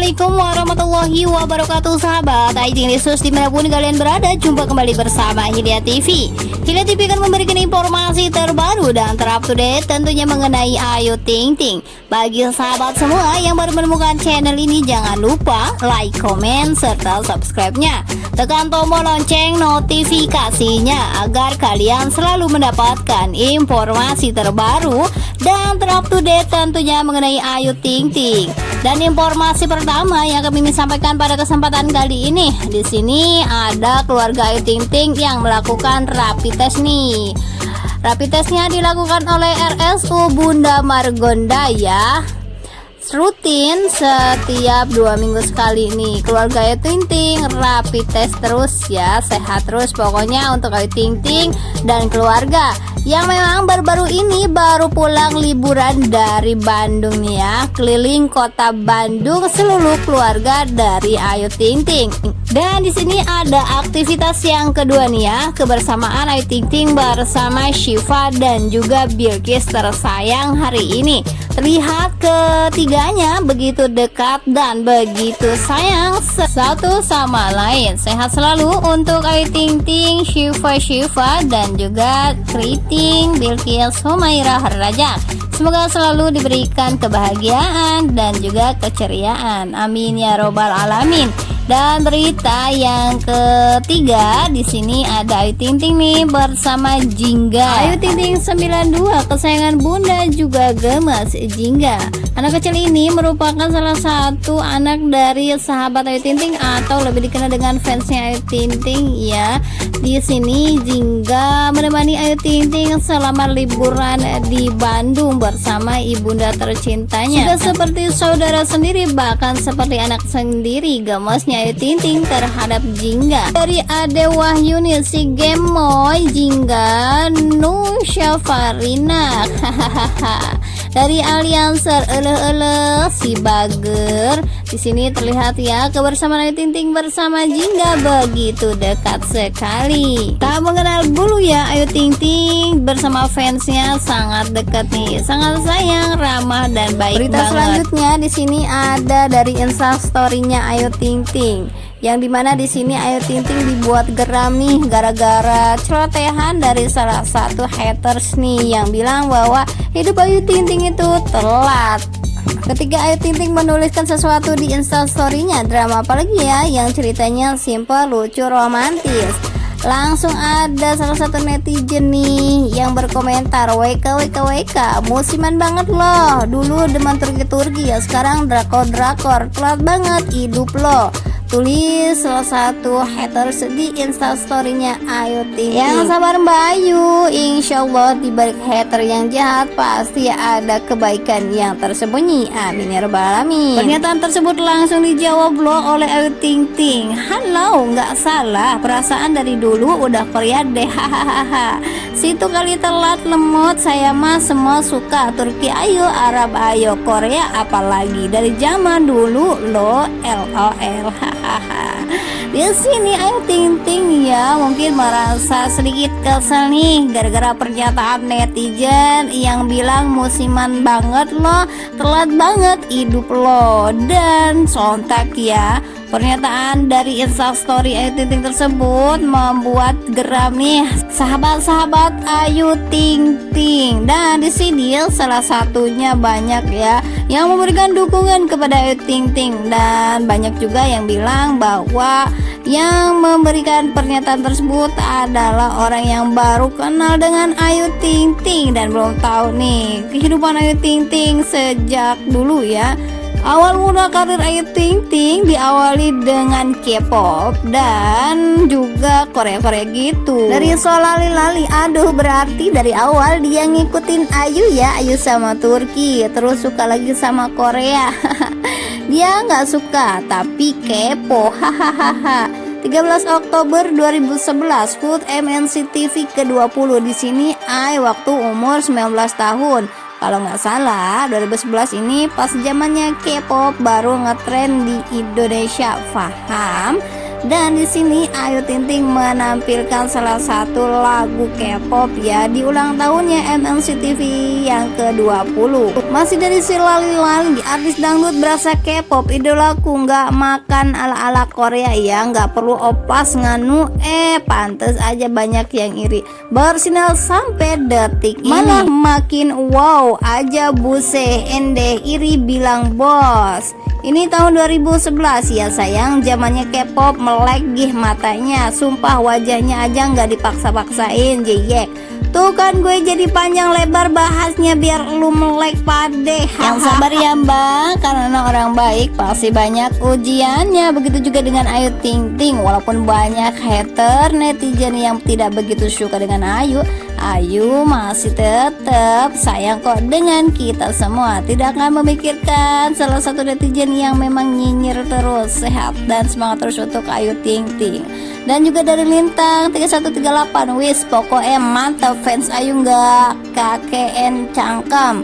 Assalamualaikum warahmatullahi wabarakatuh sahabat. Aiting Lisus di mana pun kalian berada Jumpa kembali bersama Hilya TV Hilya TV akan memberikan informasi terbaru dan terupdate Tentunya mengenai Ayu Ting Ting. Bagi sahabat semua yang baru menemukan channel ini Jangan lupa like, komen, serta subscribe-nya. Tekan tombol lonceng notifikasinya Agar kalian selalu mendapatkan informasi terbaru Dan terupdate tentunya mengenai Ayu Ting Ting. Dan informasi pertama yang kami sampaikan pada kesempatan kali ini, di sini ada keluarga Ayu Ting Ting yang melakukan rapid test nih. Rapid testnya dilakukan oleh RSU Bunda Margonda ya rutin setiap dua minggu sekali nih. Keluarga Ayu Ting Ting rapid test terus ya sehat terus pokoknya untuk Ayu Ting Ting dan keluarga. Yang memang baru-baru ini baru pulang liburan dari Bandung nih ya. Keliling kota Bandung seluruh keluarga dari Ayu Ting Ting dan di sini ada aktivitas yang kedua nih ya kebersamaan Ayu Ting Ting bersama Shiva dan juga Bilkis tersayang hari ini ketiga ketiganya begitu dekat dan begitu sayang satu sama lain. Sehat selalu untuk Ayu Ting Ting, Shiva Shiva dan juga Kriting, Bilkis, Humaira Harraja. Semoga selalu diberikan kebahagiaan dan juga keceriaan. Amin ya robbal alamin. Dan berita yang ketiga di sini ada Ayu Ting Ting nih bersama Jingga. Ayu Ting Ting 92 kesayangan Bunda juga gemes Jingga. Anak kecil ini merupakan salah satu anak dari sahabat Ayu Ting Ting atau lebih dikenal dengan fansnya Ayu Ting Ting ya. Di sini Jingga menemani Ayu Ting Ting selama liburan di Bandung bersama ibunda tercintanya. Sudah seperti saudara sendiri bahkan seperti anak sendiri gemesnya Ayu Ting terhadap Jingga. Dari Ade Wahyuni si Gemoy Jingga Nu Syafarina. Hahaha dari Alianser ele-ele si Bager. Di sini terlihat ya kebersamaan Ayu Ting Ting bersama Jingga begitu dekat sekali. Tak mengenal bulu ya Ayu Ting Ting bersama fansnya sangat dekat nih. Sangat sayang ramah dan baik berita banget. selanjutnya di sini ada dari instastorynya Ayu Ting Ting yang di mana di sini Ayu Ting Ting dibuat geram nih gara-gara celotehan dari salah satu haters nih yang bilang bahwa hidup Ayu Ting Ting itu telat. Ketika Ayu Ting Ting menuliskan sesuatu di instastorynya drama apalagi ya yang ceritanya simple, lucu, romantis? Langsung ada salah satu netizen nih yang berkomentar WK WK WK musiman banget loh. Dulu demen turki-turki ya sekarang drakor-drakor. Telat banget hidup loh tulis salah satu haters di instastorynya. Ayu Ting yang sabar Mbak Ayu. Insya Allah dibalik hater yang jahat pasti ada kebaikan yang tersembunyi. Amin ya rabbal alamin. Pernyataan tersebut langsung dijawab loh oleh Ayu Ting Ting. Halo nggak salah. Perasaan dari dulu udah Korea deh. Hahaha. Situ kali telat lemot. Saya mah semua suka Turki. Ayo Arab ayo Korea. Apalagi dari zaman dulu lo LOL di sini Ayu Ting Ting ya. Mungkin merasa sedikit kesel nih gara-gara pernyataan netizen yang bilang musiman banget loh telat banget hidup lo. Dan sontak ya Pernyataan dari instastory Ayu Ting Ting tersebut membuat geram nih sahabat-sahabat Ayu Ting Ting. Dan di sini salah satunya banyak ya yang memberikan dukungan kepada Ayu Ting Ting. Dan banyak juga yang bilang bahwa yang memberikan pernyataan tersebut adalah orang yang baru kenal dengan Ayu Ting Ting. Dan belum tahu nih kehidupan Ayu Ting Ting sejak dulu ya Awal mula karir Ayu Ting Ting diawali dengan K-pop dan juga Korea-Korea gitu. Dari Solali Lali, aduh berarti dari awal dia ngikutin Ayu ya, Ayu sama Turki, terus suka lagi sama Korea. dia nggak suka tapi kepo, hahaha. 13 Oktober 2011, Food MNC TV ke-20 di sini Ai waktu umur 19 tahun kalau nggak salah 2011 ini pas zamannya K-pop baru ngetrend di Indonesia. Paham Dan di sini Ayu Ting Ting menampilkan salah satu lagu K-pop ya di ulang tahunnya MNC TV yang ke-20. Masih dari si Lali Lali, artis dangdut berasa K-pop, idolaku nggak makan ala-ala Korea ya, nggak perlu opas nganu, eh pantes aja banyak yang iri. Bersinar sampai detik ini. Malah makin wow aja buse ende iri bilang bos. Ini tahun 2011 ya sayang zamannya K-pop melek gih matanya. Sumpah wajahnya aja nggak dipaksa-paksain jeyek Tuh kan gue jadi panjang lebar bahasnya biar lu melek pade. Yang sabar ya mbak. Karena orang baik pasti banyak ujiannya. Begitu juga dengan Ayu Ting Ting. Walaupun banyak hater netizen yang tidak begitu suka dengan Ayu Ayu masih tetap sayang kok dengan kita semua. Tidak akan memikirkan salah satu netizen yang memang nyinyir terus Sehat dan semangat terus untuk Ayu Ting Ting. Dan juga dari Lintang 3138 wis pokoknya mantap fans Ayu nggak KKN cangkem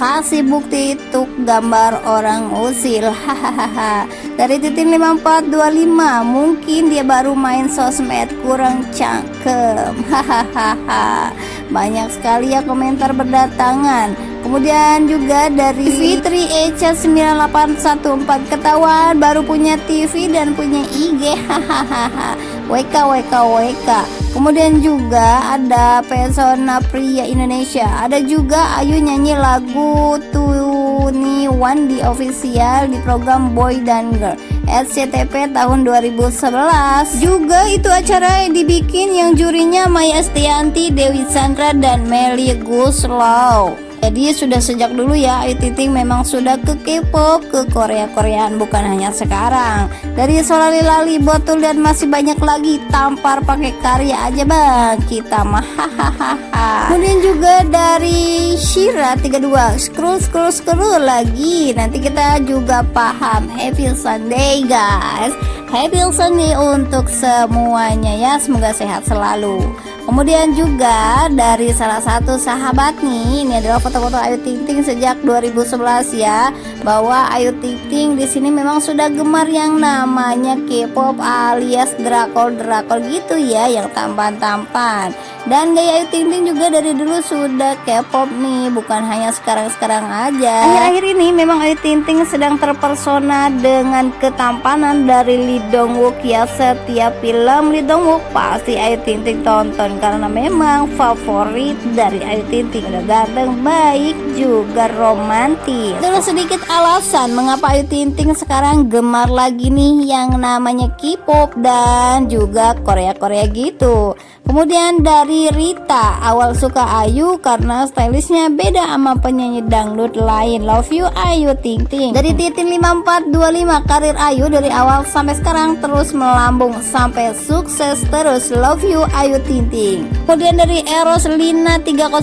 kasih bukti itu gambar orang usil. Hahaha. Dari titin 5425 mungkin dia baru main sosmed kurang cangkem. Hahaha. Banyak sekali ya komentar berdatangan. Kemudian juga dari Fitri Echa 9814 ketahuan baru punya TV dan punya IG hahaha. WK WK WK kemudian juga ada pesona pria Indonesia. Ada juga Ayu nyanyi lagu Tuni One di official di program Boy dan Girl SCTP tahun 2011 juga itu acara yang dibikin yang jurinya Maya Estianti Dewi Sandra dan Meli Guslow jadi sudah sejak dulu ya Ayu Ting memang sudah ke K-pop, ke Korea-Koreaan bukan hanya sekarang. Dari Solali Lali, Botul dan masih banyak lagi tampar pakai karya aja bang. Kita mah hahaha. Kemudian juga dari Shira 32 scroll scroll scroll lagi. Nanti kita juga paham. Happy Sunday guys. Happy Sunday untuk semuanya ya. Semoga sehat selalu. Kemudian juga dari salah satu sahabat nih, ini adalah foto-foto Ayu Ting Ting sejak 2011 ya, bahwa Ayu Ting Ting di sini memang sudah gemar yang namanya K-pop alias drakor-drakor gitu ya, yang tampan-tampan. Dan gaya Ayu Ting Ting juga dari dulu sudah K-pop nih, bukan hanya sekarang-sekarang aja. Akhir-akhir ini memang Ayu Ting Ting sedang terpersona dengan ketampanan dari Lee Dong Wook ya. Setiap film Lee Dong Wook pasti Ayu Ting Ting tonton karena memang favorit dari Ayu Ting Ting udah ganteng, baik juga romantis. Terus sedikit alasan mengapa Ayu Ting Ting sekarang gemar lagi nih yang namanya K-pop dan juga Korea-Korea gitu. Kemudian dari Rita, awal suka Ayu karena stylishnya beda sama penyanyi dangdut lain. Love you Ayu Ting Ting. Dari Titin 5425 karir Ayu dari awal sampai sekarang terus melambung sampai sukses terus. Love you Ayu Ting Ting. Kemudian dari Eros Lina 304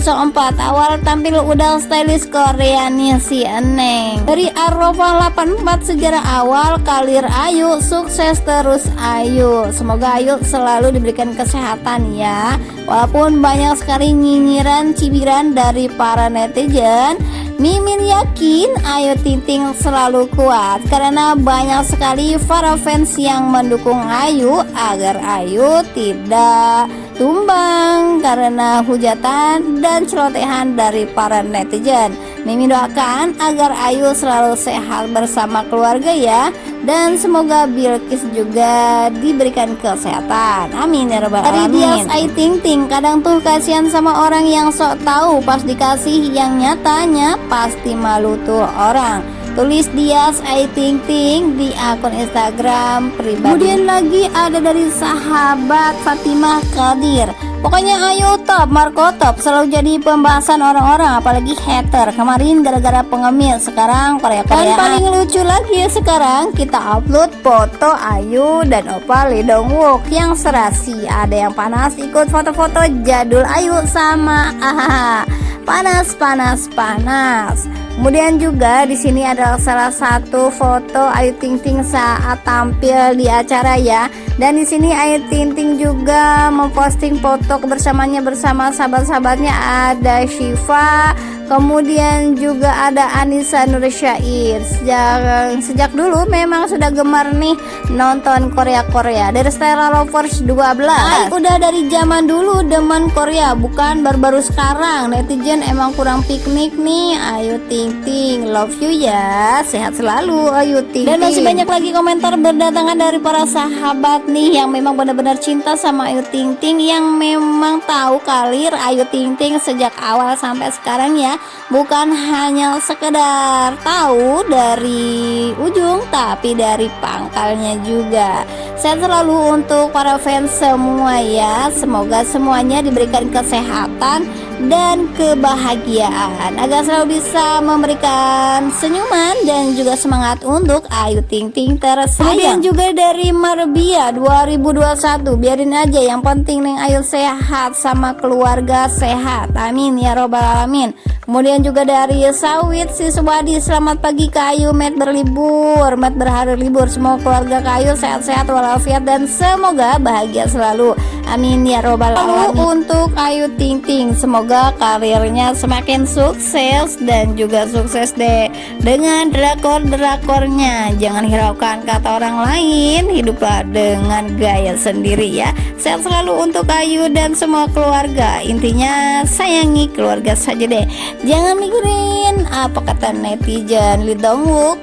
awal tampil udah stylish Korea nih si Eneng. Dari Arova 84 sejarah awal karir Ayu sukses terus Ayu. Semoga Ayu selalu diberikan kesehatan ya Walaupun banyak sekali nyinyiran cibiran dari para netizen Mimin yakin Ayu Ting Ting selalu kuat karena banyak sekali para fans yang mendukung Ayu agar Ayu tidak tumbang karena hujatan dan celotehan dari para netizen. Mimin doakan agar Ayu selalu sehat bersama keluarga ya dan semoga Bilkis juga diberikan kesehatan. Amin ya rabbal alamin. Ayu Ting Ting kadang tuh kasihan sama orang yang sok tahu pas dikasih yang nyatanya pasti malu tuh orang tulis Dias Ayu Ting Ting di akun Instagram pribadi. Kemudian lagi ada dari sahabat Fatimah Kadir Pokoknya ayo top, Marco top. Selalu jadi pembahasan orang-orang Apalagi hater. Kemarin gara-gara pengemis Sekarang Korea-Koreaan Dan paling lucu lagi sekarang Kita upload foto Ayu dan Opa Lee Dong Wook. Yang serasi Ada yang panas ikut foto-foto jadul Ayu sama Ahaha Panas, panas, panas Kemudian juga di sini adalah salah satu foto Ayu Ting Ting saat tampil di acara ya. Dan di sini Ayu Ting Ting juga memposting foto kebersamanya bersama sahabat-sahabatnya ada Shiva, kemudian juga ada Anissa Nursyair. Sejak sejak dulu memang sudah gemar nih nonton Korea Korea. Dari Stella Lovers 12 Ay, udah dari zaman dulu demen Korea bukan baru-baru sekarang. Netizen emang kurang piknik nih. Ayo ting ting love you ya. Sehat selalu ayo ting dan masih banyak lagi komentar berdatangan dari para sahabat nih yang memang benar-benar cinta sama Ayu Ting Ting yang memang tahu kalir Ayu Ting Ting sejak awal sampai sekarang ya bukan hanya sekedar tahu dari ujung tapi dari pangkalnya juga. Sehat selalu untuk para fans semua ya. Semoga semuanya diberikan kesehatan dan kebahagiaan agar selalu bisa memberikan senyuman dan juga semangat untuk Ayu Ting Ting tersayang. Kemudian juga dari Marbia 2021 biarin aja yang penting Neng Ayu sehat sama keluarga sehat. Amin ya robbal alamin. Kemudian juga dari Sawit Siswadi Selamat pagi Kayu Met berlibur Met berhari libur Semua keluarga Kayu sehat-sehat walafiat Dan semoga bahagia selalu Amin ya robbal alamin. Untuk Ayu Ting Ting. Semoga karirnya semakin sukses Dan juga sukses deh Dengan drakor-drakornya. Jangan hiraukan kata orang lain Hiduplah dengan gaya sendiri ya. Sehat selalu untuk Ayu dan semua keluarga. Intinya sayangi keluarga saja deh. Jangan mikirin apa kata netizen. Lee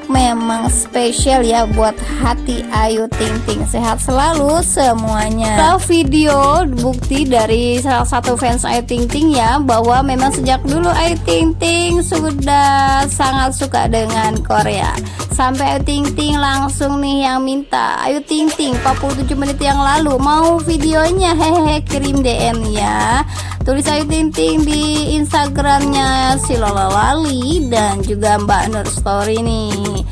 memang spesial ya buat hati Ayu Ting Ting. Sehat selalu semuanya. Video bukti dari salah satu fans Ayu Ting Ting ya Bahwa memang sejak dulu Ayu Ting Ting sudah sangat suka dengan Korea. Sampai Ayu Ting Ting langsung nih yang minta Ayu Ting Ting 47 menit yang lalu mau videonya? Hehehe kirim DM ya. Tulis Ayu Ting Ting di Instagramnya si Lola Lali dan juga Mbak Nur Story nih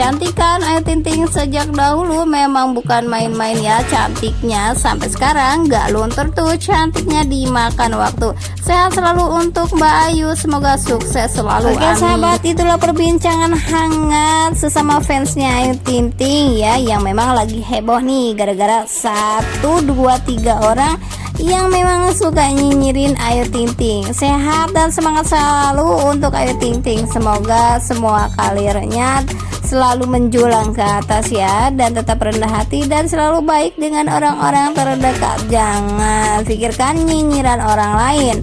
Cantik kan Ayu Ting Ting sejak dahulu memang bukan main-main ya cantiknya. Sampai sekarang gak luntur tuh cantiknya dimakan waktu. Sehat selalu untuk Mbak Ayu semoga sukses selalu Oke amin. sahabat itulah perbincangan hangat sesama fansnya Ayu Ting Ting ya yang memang lagi heboh nih gara-gara satu dua tiga orang yang memang suka nyinyirin Ayu Ting Ting. Sehat dan semangat selalu untuk Ayu Ting Ting. Semoga semua kalirnya selalu menjulang ke atas ya dan tetap rendah hati dan selalu baik dengan orang-orang terdekat. Jangan pikirkan nyinyiran orang lain.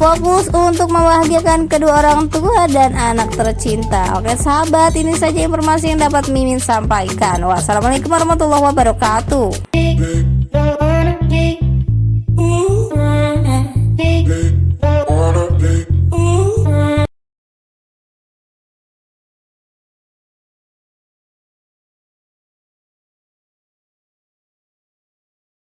Fokus untuk membahagiakan kedua orang tua dan anak tercinta. Oke sahabat ini saja informasi yang dapat Mimin sampaikan. Wassalamualaikum warahmatullahi wabarakatuh